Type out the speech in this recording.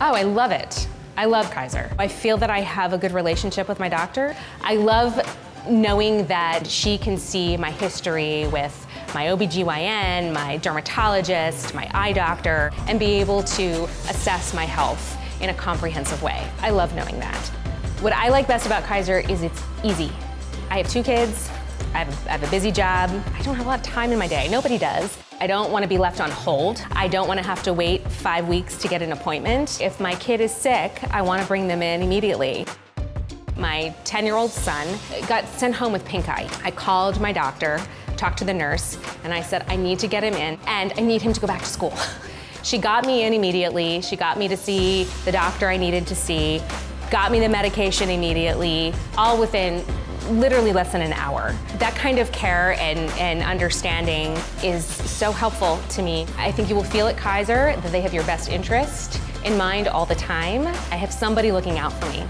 Oh, I love it. I love Kaiser. I feel that I have a good relationship with my doctor. I love knowing that she can see my history with my OBGYN, my dermatologist, my eye doctor, and be able to assess my health in a comprehensive way. I love knowing that. What I like best about Kaiser is it's easy. I have two kids, I have, have a busy job, I don't have a lot of time in my day, nobody does. I don't want to be left on hold. I don't want to have to wait five weeks to get an appointment. If my kid is sick, I want to bring them in immediately. My 10-year-old son got sent home with pink eye. I called my doctor, talked to the nurse, and I said, I need to get him in, and I need him to go back to school. She got me in immediately. She got me to see the doctor I needed to see, got me the medication immediately, all within literally less than an hour. That kind of care and, and understanding is so helpful to me. I think you will feel at Kaiser that they have your best interest in mind all the time. I have somebody looking out for me.